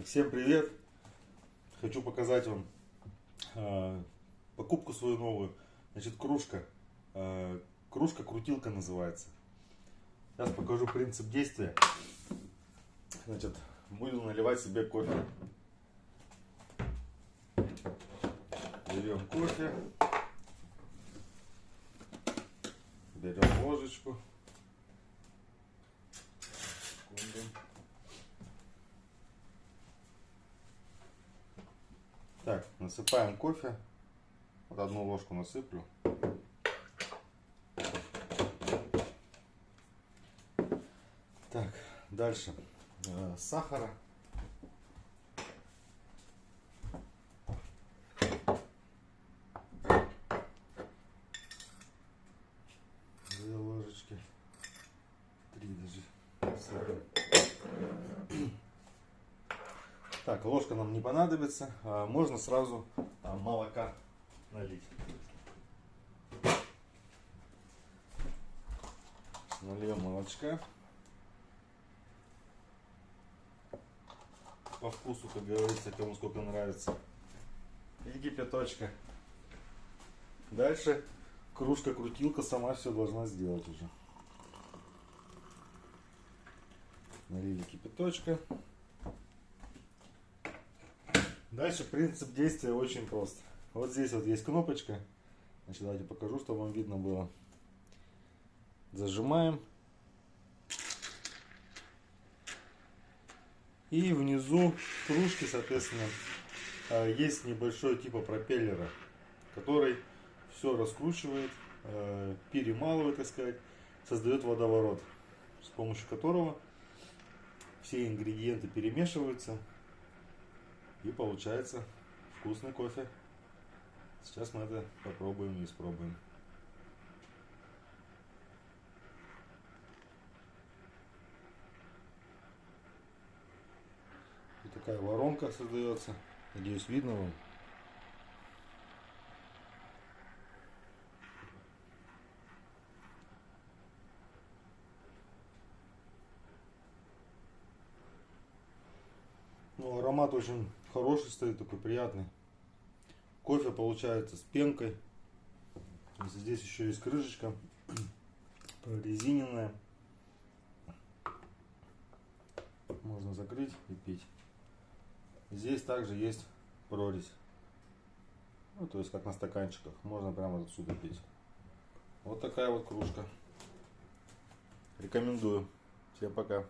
Всем привет! Хочу показать вам э, покупку свою новую. Значит, кружка. Э, кружка-крутилка называется. Сейчас покажу принцип действия. Значит, буду наливать себе кофе. Берем кофе. Берем ложечку. Так, насыпаем кофе. Вот одну ложку насыплю. Так, дальше. Э, сахара. Так, ложка нам не понадобится. А, можно сразу а, молока налить. Нальем молочка. По вкусу, как говорится, кому сколько нравится. И кипяточка. Дальше кружка-крутилка сама все должна сделать уже. Налили кипяточка. Дальше принцип действия очень прост. Вот здесь вот есть кнопочка. Значит, давайте покажу, чтобы вам видно было. Зажимаем. И внизу кружки, соответственно, а, есть небольшой типа пропеллера, который все раскручивает, а, перемалывает, так сказать, создает водоворот, с помощью которого все ингредиенты перемешиваются и получается вкусный кофе. Сейчас мы это попробуем и испробуем. И такая воронка создается. Надеюсь, видно вам. Ну, аромат очень хороший стоит, такой приятный. Кофе получается с пенкой. Здесь еще есть крышечка прорезиненная. Можно закрыть и пить. Здесь также есть прорезь. Ну, то есть как на стаканчиках. Можно прямо отсюда пить. Вот такая вот кружка. Рекомендую. Всем пока.